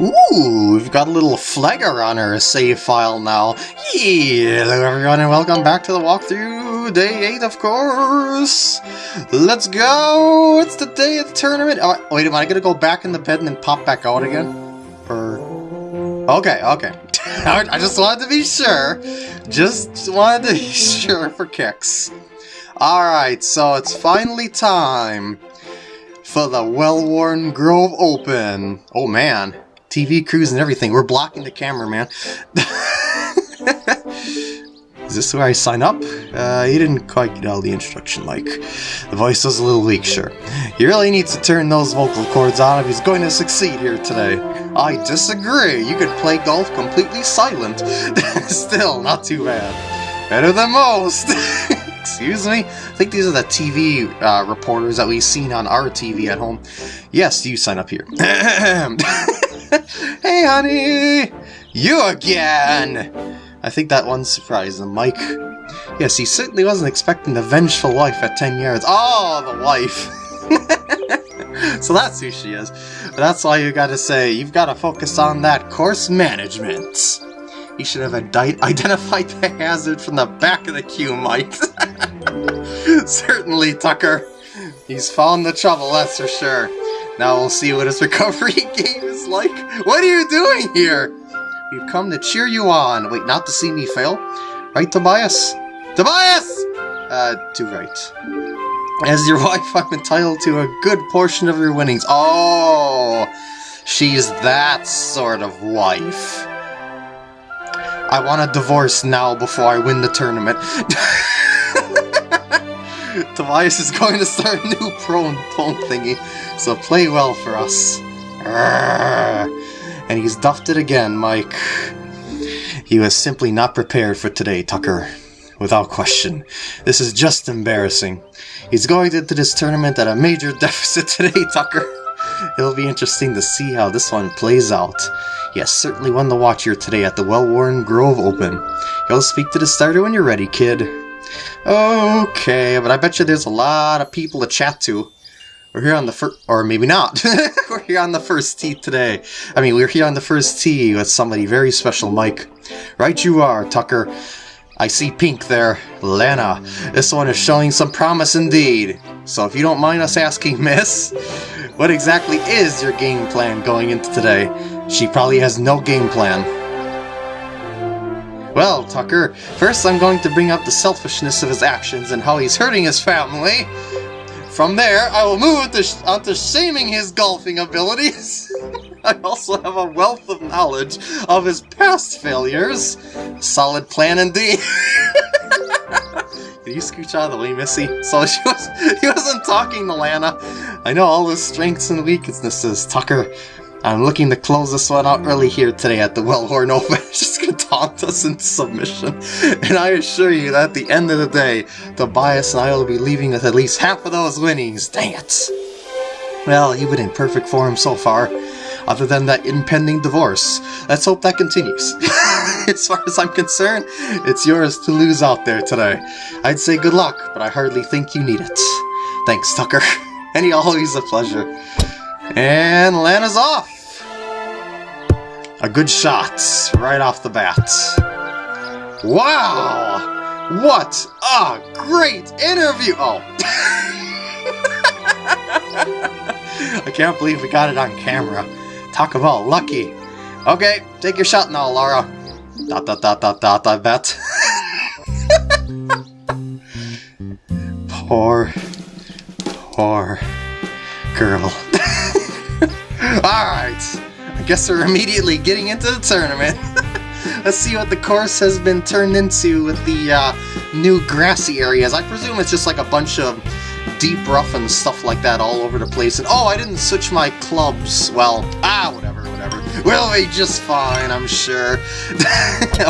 Ooh, we've got a little flagger on our save file now. Yeah, hello everyone and welcome back to the walkthrough, day 8 of course! Let's go! It's the day of the tournament! Oh, wait, am I gonna go back in the bed and then pop back out again? Or... Okay, okay. I just wanted to be sure. Just wanted to be sure for kicks. Alright, so it's finally time for the Well-Worn Grove Open. Oh man, TV crews and everything. We're blocking the camera, man. Is this where I sign up? Uh, he didn't quite get all the introduction, Mike. The voice was a little weak, sure. He really needs to turn those vocal cords on if he's going to succeed here today. I disagree. You could play golf completely silent. Still, not too bad. Better than most. Excuse me? I think these are the TV uh, reporters that we've seen on our TV at home. Yes, you sign up here. hey, honey! You again! I think that one surprised him, Mike. Yes, he certainly wasn't expecting the vengeful wife at 10 yards. Oh, the wife! so that's who she is. That's all you gotta say. You've gotta focus on that course management. You should have identified the hazard from the back of the queue, Mike. Certainly, Tucker. He's found the trouble, that's for sure. Now we'll see what his recovery game is like. What are you doing here? We've come to cheer you on. Wait, not to see me fail? Right, Tobias? Tobias! Uh, too right. As your wife, I'm entitled to a good portion of your winnings. Oh, she's that sort of wife. I want a divorce now before I win the tournament. Tobias is going to start a new prone tone thingy, so play well for us. And he's duffed it again, Mike. He was simply not prepared for today, Tucker. Without question. This is just embarrassing. He's going into this tournament at a major deficit today, Tucker. It'll be interesting to see how this one plays out. Yes, certainly one to watch here today at the Well-Worn Grove Open. He'll speak to the starter when you're ready, kid. Okay, but I bet you there's a lot of people to chat to. We're here on the first, or maybe not. we're here on the first tee today. I mean, we're here on the first tee with somebody very special, Mike. Right you are, Tucker. I see pink there. Lana. This one is showing some promise indeed. So if you don't mind us asking, miss, what exactly is your game plan going into today? She probably has no game plan. Well, Tucker, first I'm going to bring up the selfishness of his actions and how he's hurting his family. From there, I will move to onto shaming his golfing abilities. I also have a wealth of knowledge of his past failures. Solid plan indeed. Can you scooch out of the way, Missy? So she was, he wasn't talking to Lana. I know all his strengths and weaknesses, Tucker. I'm looking to close this one out early here today at the Well-Worn Open. just gonna taunt us into submission. And I assure you that at the end of the day, Tobias and I will be leaving with at least half of those winnings. Dang it! Well, you've been in perfect form so far. Other than that impending divorce. Let's hope that continues. as far as I'm concerned, it's yours to lose out there today. I'd say good luck, but I hardly think you need it. Thanks, Tucker. Any always a pleasure. And Lana's off! A good shot, right off the bat. Wow! What a great interview! Oh. I can't believe we got it on camera. Talk about lucky. Okay, take your shot now, Laura. Dot dot dot dot dot, I bet. poor, poor girl. Alright, I guess we're immediately getting into the tournament. Let's see what the course has been turned into with the uh, new grassy areas. I presume it's just like a bunch of deep rough and stuff like that all over the place. And oh, I didn't switch my clubs. Well, ah, whatever, whatever. We'll be just fine, I'm sure.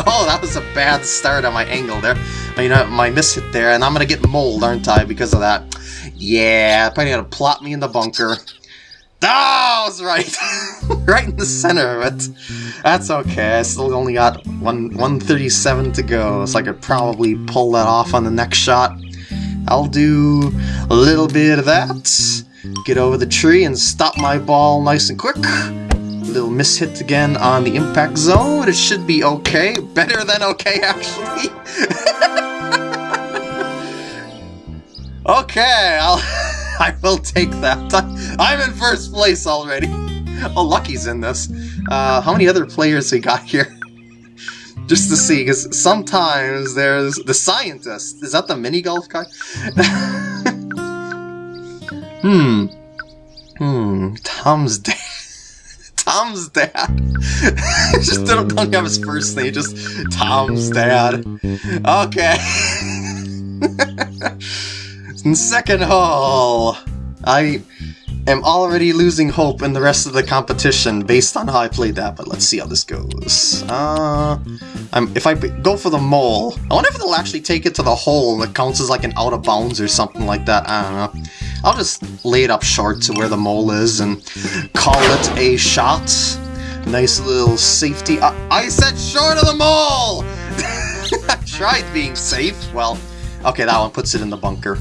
oh, that was a bad start on my angle there. You know, my miss hit there, and I'm gonna get mold, aren't I, because of that? Yeah, probably gonna plot me in the bunker. That was right! right in the center of it. That's okay, I still only got one 137 to go, so I could probably pull that off on the next shot. I'll do a little bit of that, get over the tree and stop my ball nice and quick. little mishit again on the impact zone. It should be okay. Better than okay, actually. okay, I'll, I will take that. I'm in first place already. Oh, Lucky's in this. Uh, how many other players we got here? Just to see, because sometimes there's the scientist. Is that the mini golf guy? hmm. Hmm. Tom's dad. Tom's dad. just don't, don't have his first name, just Tom's dad. Okay. Second hole. I am already losing hope in the rest of the competition based on how I played that, but let's see how this goes. Uh, I'm, if I go for the mole, I wonder if they'll actually take it to the hole and it counts as like an out of bounds or something like that. I don't know. I'll just lay it up short to where the mole is and call it a shot. Nice little safety. I, I said short of the mole! I tried being safe. Well, okay, that one puts it in the bunker.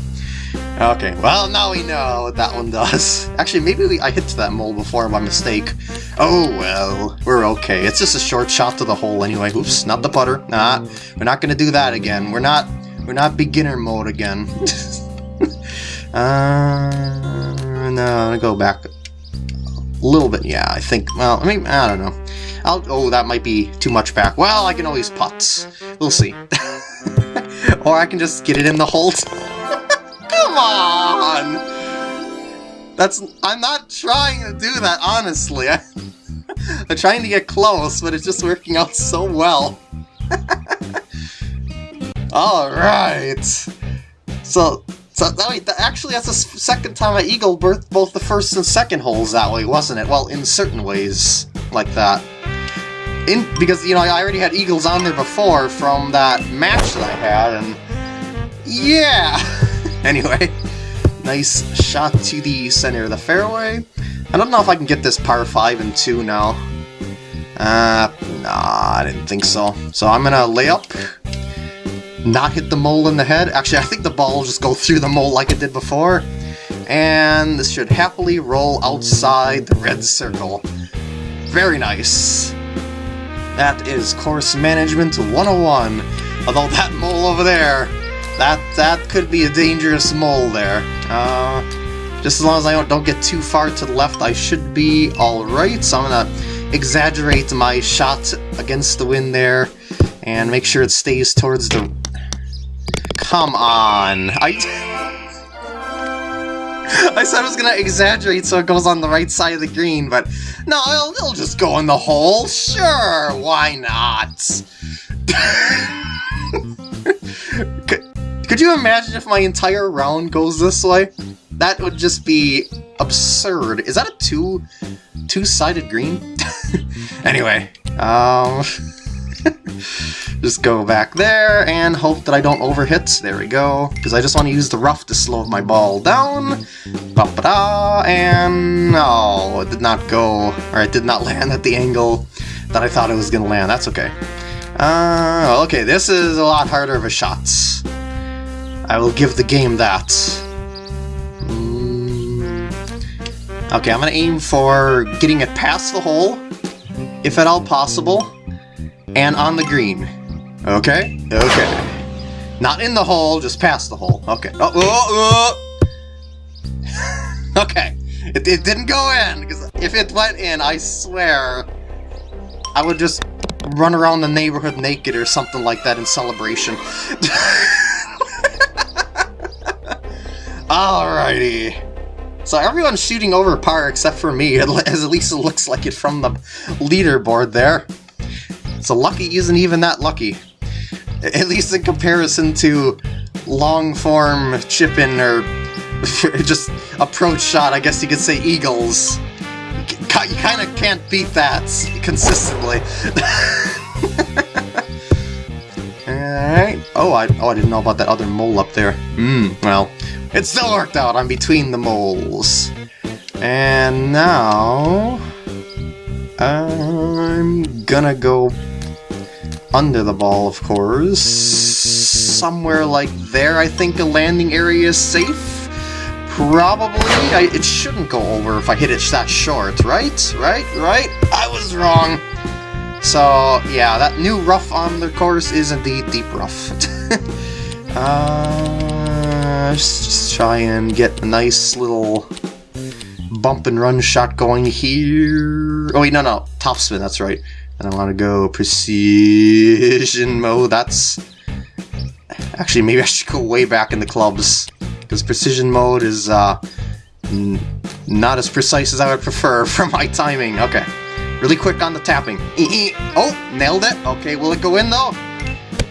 Okay, well, now we know what that one does. Actually, maybe we, I hit that mole before by mistake. Oh, well, we're okay. It's just a short shot to the hole anyway. Oops, not the putter. Nah, we're not gonna do that again. We're not, we're not beginner mode again. uh, no, I'm gonna go back a little bit. Yeah, I think, well, I mean, I don't know. I'll, oh, that might be too much back. Well, I can always putt. We'll see. or I can just get it in the hole. Come on! That's... I'm not trying to do that, honestly. I, I'm trying to get close, but it's just working out so well. Alright. So, so wait, actually that's the second time I eagle birthed both the first and second holes that way, wasn't it? Well, in certain ways, like that. In Because, you know, I already had eagles on there before from that match that I had, and... Yeah! anyway, nice shot to the center of the fairway. I don't know if I can get this par 5 and 2 now. Uh, nah, I didn't think so. So I'm gonna lay up, not hit the mole in the head. Actually, I think the ball will just go through the mole like it did before. And this should happily roll outside the red circle. Very nice. That is course management 101. Although that mole over there that that could be a dangerous mole there. Uh, just as long as I don't, don't get too far to the left, I should be alright. So I'm gonna exaggerate my shot against the wind there and make sure it stays towards the... Come on! I... I said I was gonna exaggerate so it goes on the right side of the green, but no, it'll, it'll just go in the hole. Sure, why not? Could you imagine if my entire round goes this way? That would just be absurd. Is that a two two-sided green? anyway, um just go back there and hope that I don't overhit. There we go. Because I just want to use the rough to slow my ball down. Ba -ba -da, and oh, it did not go, or it did not land at the angle that I thought it was going to land. That's okay. Uh, okay, this is a lot harder of a shot. I will give the game that. Mm. Okay, I'm gonna aim for getting it past the hole, if at all possible, and on the green. Okay? Okay. Not in the hole, just past the hole. Okay. Oh, oh, oh. okay. It, it didn't go in, because if it went in, I swear, I would just run around the neighborhood naked or something like that in celebration. Alrighty. So everyone's shooting over par except for me, as at least it looks like it from the leaderboard there. So Lucky isn't even that lucky. At least in comparison to long-form chip-in or just approach shot, I guess you could say Eagles. You kind of can't beat that consistently. Oh, I, oh, I didn't know about that other mole up there. Hmm, well, it still worked out, I'm between the moles. And now... I'm gonna go under the ball, of course. Somewhere like there, I think a landing area is safe. probably, I, it shouldn't go over if I hit it that short, right? Right? Right? I was wrong. So, yeah, that new rough on the course is indeed deep rough. uh, just, just try and get a nice little bump and run shot going here. Oh wait, no, no, top spin, that's right. And I want to go precision mode, that's... Actually, maybe I should go way back in the clubs, because precision mode is uh, not as precise as I would prefer for my timing. Okay, really quick on the tapping. oh, nailed it. Okay, will it go in though?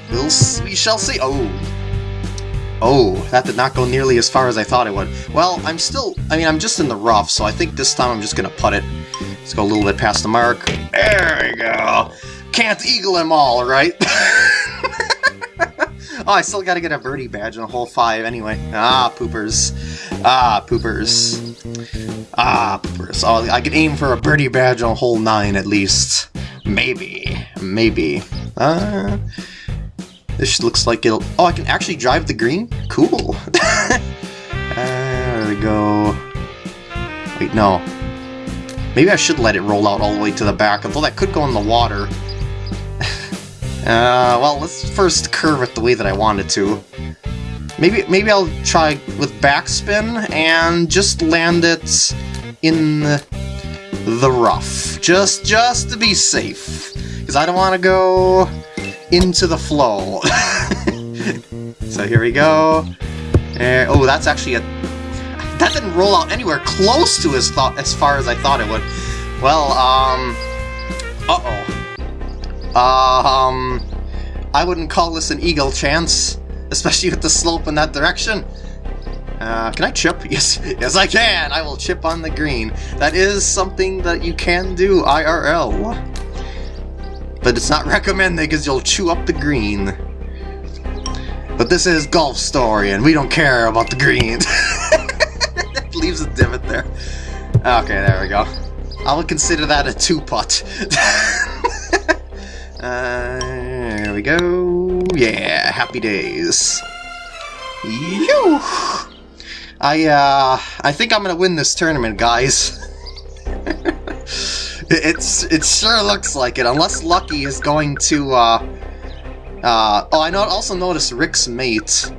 We'll, we shall see. Oh, Oh, that did not go nearly as far as I thought it would. Well, I'm still... I mean, I'm just in the rough, so I think this time I'm just gonna putt it. Let's go a little bit past the mark. There we go! Can't eagle them all, right? oh, I still gotta get a birdie badge in a hole 5 anyway. Ah, poopers. Ah, poopers. Ah, poopers. Oh, I can aim for a birdie badge on hole 9 at least. Maybe. Maybe. Uh... This looks like it'll... Oh, I can actually drive the green? Cool. there we go. Wait, no. Maybe I should let it roll out all the way to the back, although that could go in the water. Uh, well, let's first curve it the way that I wanted to. Maybe maybe I'll try with backspin and just land it in the rough. Just, just to be safe. Because I don't want to go into the flow. so here we go. And, oh, that's actually a... That didn't roll out anywhere close to as, as far as I thought it would. Well, um... Uh-oh. Um... I wouldn't call this an eagle chance, especially with the slope in that direction. Uh, can I chip? Yes, yes I can! I will chip on the green. That is something that you can do IRL but it's not recommended because you'll chew up the green. But this is Golf Story, and we don't care about the greens. Leaves a divot there. Okay, there we go. I will consider that a two-putt. uh, there we go. Yeah, happy days. Phew! I, uh, I think I'm gonna win this tournament, guys. It's it sure looks like it, unless Lucky is going to, uh... Uh, oh, I know, also noticed Rick's mate.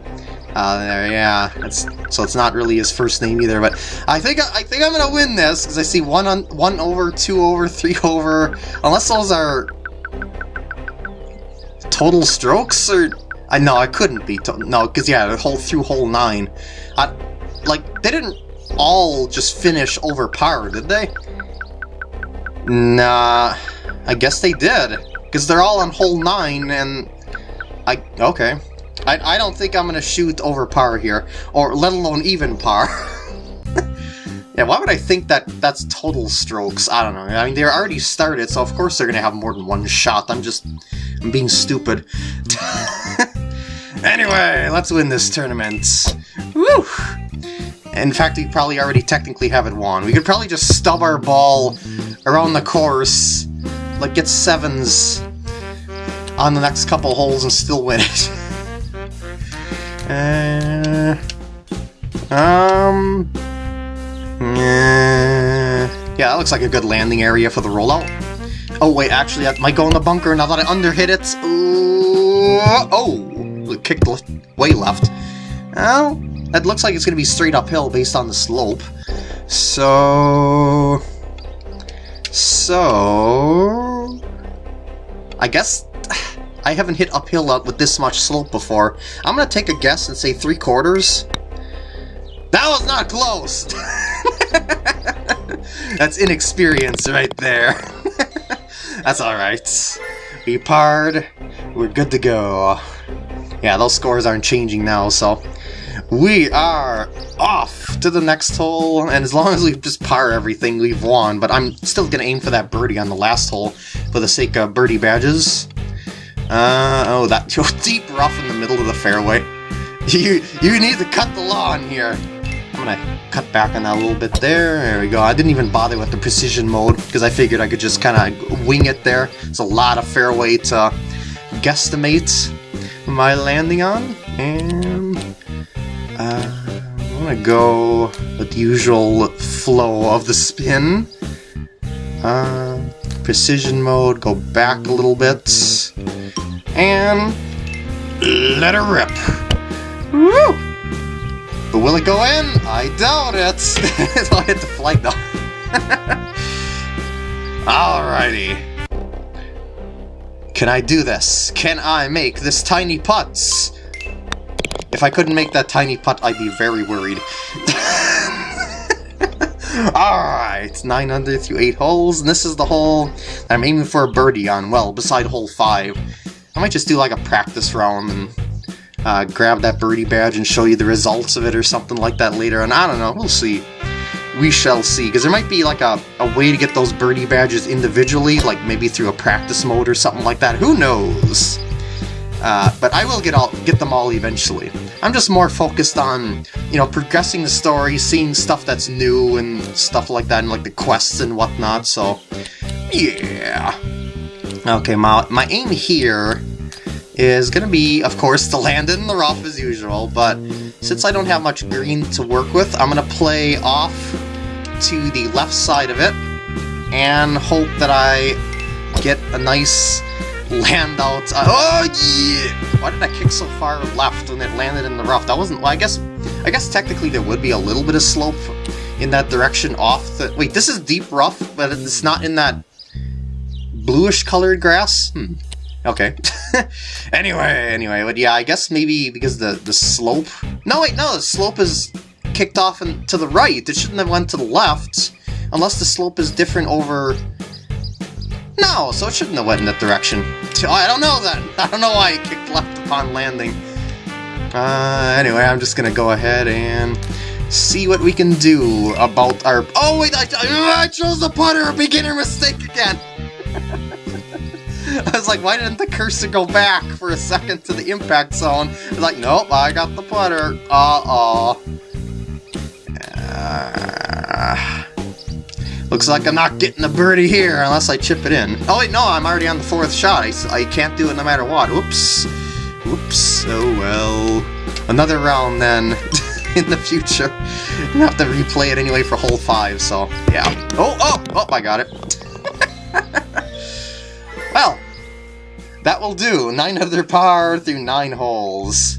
Uh, there, yeah, it's, so it's not really his first name either, but I think I think I'm gonna win this, because I see one on one over, two over, three over, unless those are total strokes, or... I know, I couldn't be, no, because yeah, whole through hole nine. I, like, they didn't all just finish over par, did they? Nah, I guess they did. Because they're all on hole 9, and... I... okay. I, I don't think I'm going to shoot over par here, or let alone even par. yeah, why would I think that that's total strokes? I don't know. I mean, they're already started, so of course they're going to have more than one shot. I'm just... I'm being stupid. anyway, let's win this tournament. Woo! In fact, we probably already technically have it won. We could probably just stub our ball around the course, like get sevens on the next couple holes and still win it. uh, um... Yeah, that looks like a good landing area for the rollout. Oh wait, actually, I might go in the bunker now that I underhit it. Ooh, oh, kicked way left. Well, that looks like it's going to be straight uphill based on the slope. So... So... I guess I haven't hit uphill up with this much slope before. I'm going to take a guess and say three quarters. That was not close! That's inexperience right there. That's alright. We parred. We're good to go. Yeah, those scores aren't changing now, so we are off to the next hole, and as long as we just par everything, we've won, but I'm still gonna aim for that birdie on the last hole for the sake of birdie badges. Uh, oh, that deep rough in the middle of the fairway. You, you need to cut the lawn here. I'm gonna cut back on that a little bit there. There we go. I didn't even bother with the precision mode because I figured I could just kind of wing it there. It's a lot of fairway to guesstimate my landing on. And uh, am gonna go with the usual flow of the spin. Uh, precision mode, go back a little bit. And let her rip. Woo! But will it go in? I doubt it. so I hit the flag though. Alrighty. Can I do this? Can I make this tiny putts? If I couldn't make that tiny putt, I'd be very worried. Alright, 9 under through 8 holes, and this is the hole I'm aiming for a birdie on, well, beside hole 5. I might just do like a practice round and uh, grab that birdie badge and show you the results of it or something like that later, and I don't know, we'll see. We shall see, because there might be like a, a way to get those birdie badges individually, like maybe through a practice mode or something like that, who knows? Uh, but I will get all get them all eventually. I'm just more focused on, you know, progressing the story, seeing stuff that's new and stuff like that, and like the quests and whatnot, so, yeah. Okay, my, my aim here is gonna be, of course, the land in the rough as usual, but since I don't have much green to work with, I'm gonna play off to the left side of it, and hope that I get a nice land out. Oh yeah! Why did I kick so far left when it landed in the rough? That wasn't. Well, I guess. I guess technically there would be a little bit of slope in that direction off the. Wait, this is deep rough, but it's not in that bluish colored grass. Hmm. Okay. anyway, anyway, but yeah, I guess maybe because the the slope. No, wait, no, the slope is kicked off and to the right. It shouldn't have went to the left, unless the slope is different over no, so it shouldn't have went in that direction. I don't know then. I don't know why it kicked left upon landing. Uh, anyway, I'm just gonna go ahead and see what we can do about our... Oh, wait, I, I chose the putter! Beginner mistake again! I was like, why didn't the cursor go back for a second to the impact zone? I was like, nope, I got the putter. Uh-oh. Uh, Looks like I'm not getting a birdie here unless I chip it in. Oh wait, no, I'm already on the fourth shot. I, I can't do it no matter what. Oops. Oops. Oh well. Another round then in the future. I'm gonna have to replay it anyway for hole five, so yeah. Oh, oh, oh, I got it. well, that will do. Nine under par through nine holes.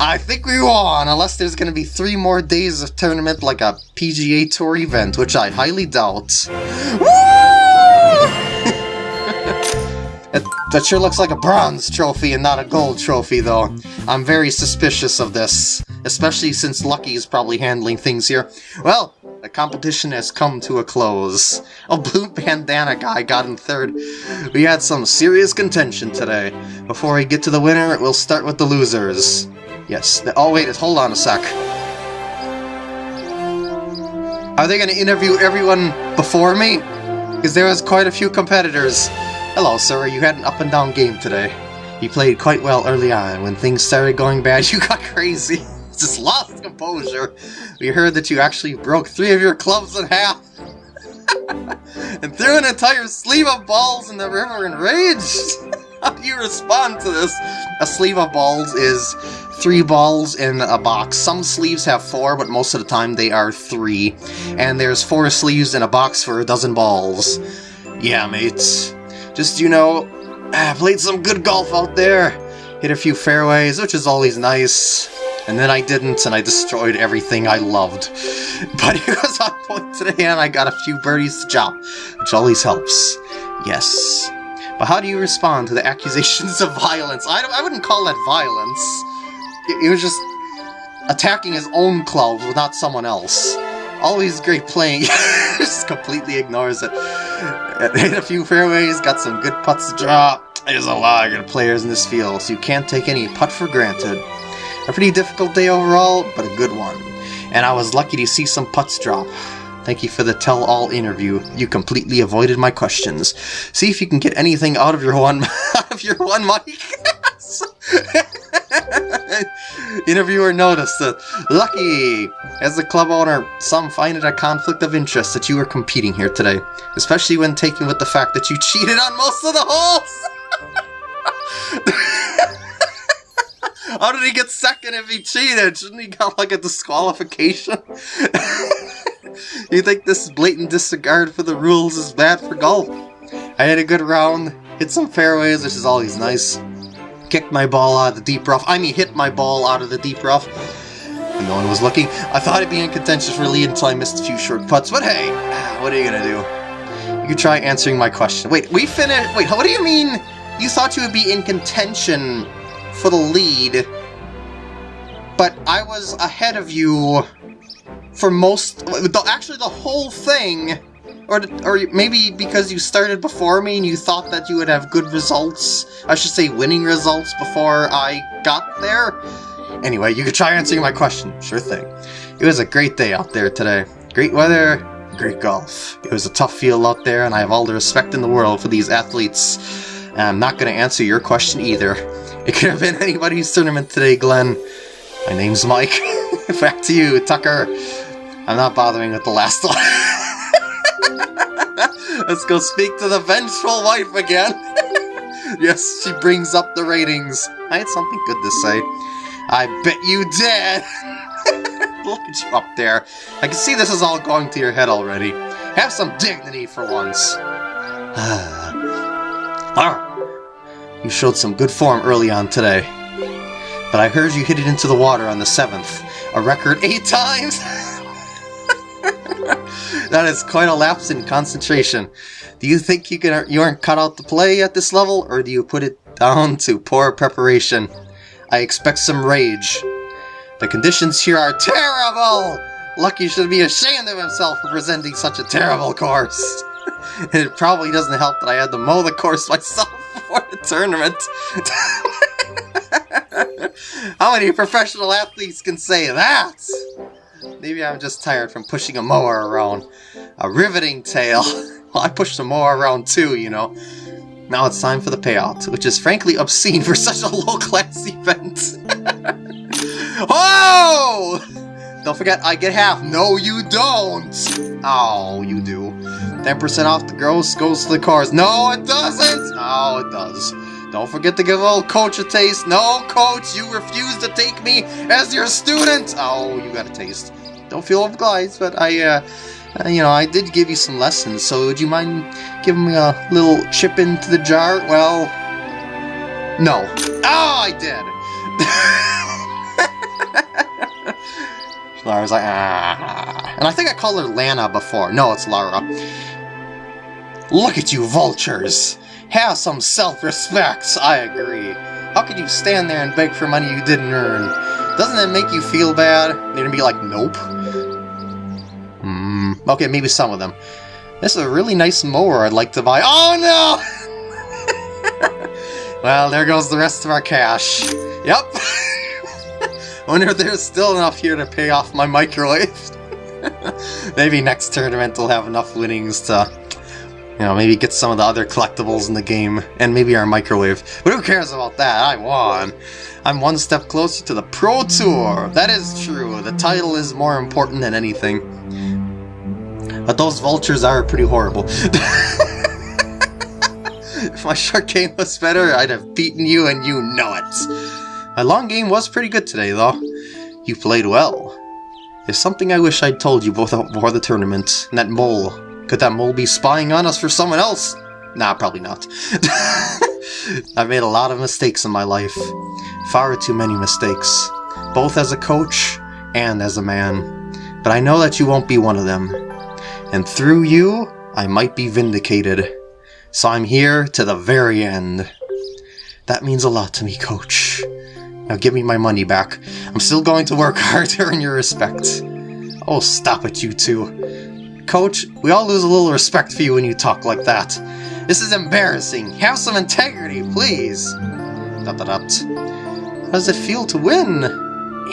I think we won, unless there's going to be three more days of tournament like a PGA Tour event, which I highly doubt. Woo! that sure looks like a bronze trophy and not a gold trophy, though. I'm very suspicious of this, especially since Lucky is probably handling things here. Well, the competition has come to a close. A blue bandana guy got in third. We had some serious contention today. Before we get to the winner, we'll start with the losers. Yes. Oh, wait, hold on a sec. Are they going to interview everyone before me? Because there was quite a few competitors. Hello, sir. You had an up-and-down game today. You played quite well early on. When things started going bad, you got crazy. Just lost composure. We heard that you actually broke three of your clubs in half. and threw an entire sleeve of balls in the river in rage. How do you respond to this? A sleeve of balls is three balls in a box. Some sleeves have four, but most of the time they are three. And there's four sleeves in a box for a dozen balls. Yeah, mates. Just, you know, I played some good golf out there. Hit a few fairways, which is always nice. And then I didn't, and I destroyed everything I loved. But it was on point today, and I got a few birdies to chop, which always helps. Yes. But how do you respond to the accusations of violence? I, I wouldn't call that violence. It was just attacking his own club, not someone else. Always great playing. just completely ignores it. Hit a few fairways, got some good putts to draw. There's a lot of good players in this field, so you can't take any putt for granted. A pretty difficult day overall, but a good one. And I was lucky to see some putts drop. Thank you for the tell-all interview. You completely avoided my questions. See if you can get anything out of your one out of your one mic. Interviewer noticed that, lucky! As a club owner, some find it a conflict of interest that you are competing here today, especially when taken with the fact that you cheated on most of the holes! How did he get second if he cheated? Shouldn't he got like a disqualification? you think this blatant disregard for the rules is bad for golf? I had a good round, hit some fairways, which is always nice. Kicked my ball out of the deep rough. I mean, hit my ball out of the deep rough. And no one was looking. I thought it'd be in contention for lead until I missed a few short putts, but hey, ah, what are you gonna do? You try answering my question. Wait, we finished. Wait, what do you mean? You thought you would be in contention for the lead, but I was ahead of you for most. Actually, the whole thing. Or, or maybe because you started before me and you thought that you would have good results, I should say winning results before I got there? Anyway, you could try answering my question. Sure thing. It was a great day out there today. Great weather, great golf. It was a tough field out there, and I have all the respect in the world for these athletes. And I'm not going to answer your question either. It could have been anybody's tournament today, Glenn. My name's Mike. Back to you, Tucker. I'm not bothering with the last one. Let's go speak to the vengeful wife again. yes, she brings up the ratings. I had something good to say. I bet you did! Look at you up there. I can see this is all going to your head already. Have some dignity for once. ah, you showed some good form early on today. But I heard you hit it into the water on the 7th. A record eight times? that is quite a lapse in concentration. Do you think you can you aren't cut out to play at this level, or do you put it down to poor preparation? I expect some rage. The conditions here are terrible! Lucky should be ashamed of himself for presenting such a terrible course. it probably doesn't help that I had to mow the course myself before the tournament. How many professional athletes can say that? Maybe I'm just tired from pushing a mower around. A riveting tale. Well, I pushed a mower around too, you know. Now it's time for the payout, which is frankly obscene for such a low-class event. oh! Don't forget, I get half. No, you don't! Oh, you do. 10% off the gross goes to the cars. No, it doesn't! Oh, it does. Don't forget to give old coach a taste. No, coach, you refuse to take me as your student! Oh, you got a taste. Don't feel obliged, but I, uh, you know, I did give you some lessons, so would you mind giving me a little chip into the jar? Well, no. Oh, I did! Lara's like, ah. And I think I called her Lana before. No, it's Lara. Look at you, vultures! Have some self-respect, I agree. How could you stand there and beg for money you didn't earn? Doesn't it make you feel bad? You're gonna be like, nope. Hmm, okay, maybe some of them. This is a really nice mower I'd like to buy. Oh no! well, there goes the rest of our cash. Yep. wonder if there's still enough here to pay off my microwave. maybe next tournament will have enough winnings to, you know, maybe get some of the other collectibles in the game, and maybe our microwave. But who cares about that? I won. I'm one step closer to the Pro Tour. That is true. The title is more important than anything. But those vultures are pretty horrible. if my short game was better, I'd have beaten you and you know it. My long game was pretty good today, though. You played well. There's something I wish I'd told you both before the tournament. And that mole. Could that mole be spying on us for someone else? Nah, probably not. I've made a lot of mistakes in my life. Far too many mistakes. Both as a coach and as a man. But I know that you won't be one of them. And through you, I might be vindicated. So I'm here to the very end. That means a lot to me, coach. Now give me my money back. I'm still going to work hard to earn your respect. Oh, stop it, you two. Coach, we all lose a little respect for you when you talk like that. This is embarrassing. Have some integrity, please. How does it feel to win?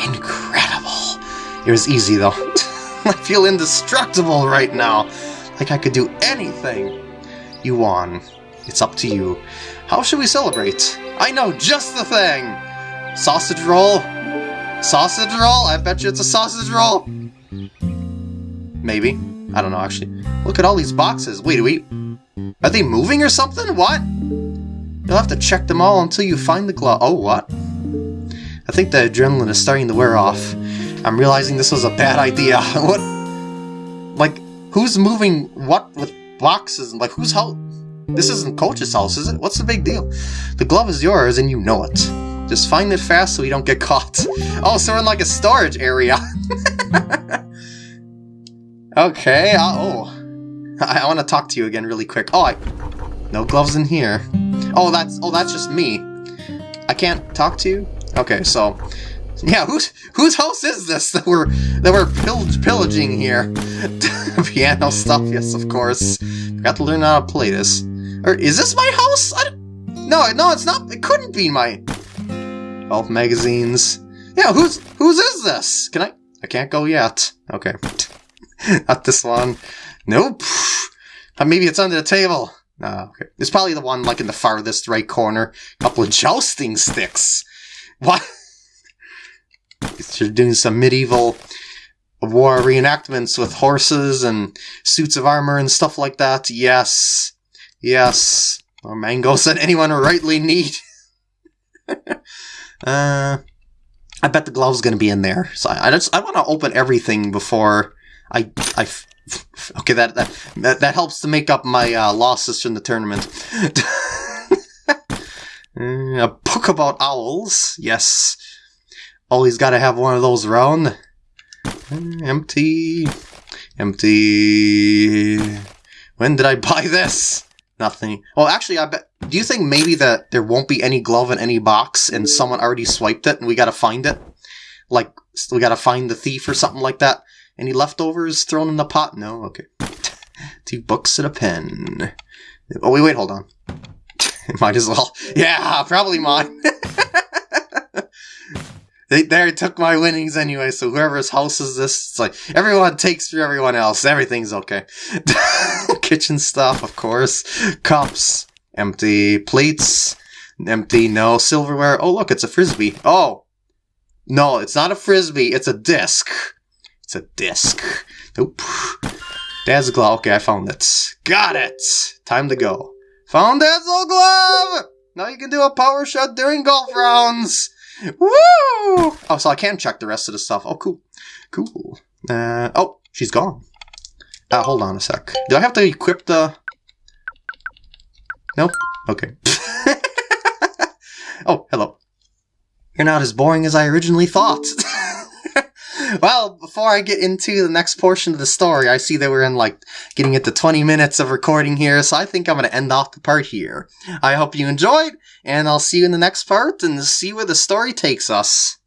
Incredible. It was easy, though. I feel indestructible right now. Like I could do anything. You won. It's up to you. How should we celebrate? I know just the thing! Sausage roll? Sausage roll? I bet you it's a sausage roll! Maybe. I don't know, actually. Look at all these boxes. Wait, wait. Are they moving or something? What? You'll have to check them all until you find the glove. Oh, what? I think the adrenaline is starting to wear off. I'm realizing this was a bad idea. what? Like, who's moving what with boxes? Like, who's house? This isn't Coach's house, is it? What's the big deal? The glove is yours, and you know it. Just find it fast so we don't get caught. Oh, so we're in like a storage area. okay, oh. I, want to talk to you again really quick. Oh, I... No gloves in here. Oh, that's oh, that's just me. I can't talk to you? Okay, so... Yeah, whose whose house is this that we're that we're pillaging here? Piano stuff, yes, of course. Got to learn how to play this. Or is this my house? No, no, it's not. It couldn't be my. Oh, magazines. Yeah, whose whose is this? Can I? I can't go yet. Okay, not this one. Nope. Maybe it's under the table. No, okay. It's probably the one like in the farthest right corner. A couple of jousting sticks. What? You're doing some medieval war reenactments with horses and suits of armor and stuff like that. Yes. Yes. Or Mango said anyone rightly need. uh, I bet the glove's gonna be in there. So I just I want to open everything before I I. Okay, that that that helps to make up my uh, losses from the tournament. a book about owls. Yes. Always got to have one of those around. Empty. Empty. When did I buy this? Nothing. Well, actually, I bet. Do you think maybe that there won't be any glove in any box and someone already swiped it and we gotta find it? Like, we gotta find the thief or something like that? Any leftovers thrown in the pot? No? Okay. Two books and a pen. Oh, wait, wait, hold on. Might as well. Yeah, probably mine. they there took my winnings anyway, so whoever's house is this, it's like everyone takes for everyone else. Everything's okay. Kitchen stuff, of course. Cups, empty plates, empty, no silverware. Oh, look, it's a frisbee. Oh, no, it's not a frisbee. It's a disc. It's a disc. Nope. Dad's glove. Okay, I found it. Got it. Time to go. Found Dad's old glove. Now you can do a power shot during golf rounds. Woo! Oh, so I can check the rest of the stuff. Oh, cool. Cool. Uh, oh, she's gone. Uh, hold on a sec. Do I have to equip the... Nope. Okay. oh, hello. You're not as boring as I originally thought. well, before I get into the next portion of the story, I see that we're in like getting into 20 minutes of recording here, so I think I'm going to end off the part here. I hope you enjoyed, and I'll see you in the next part and see where the story takes us.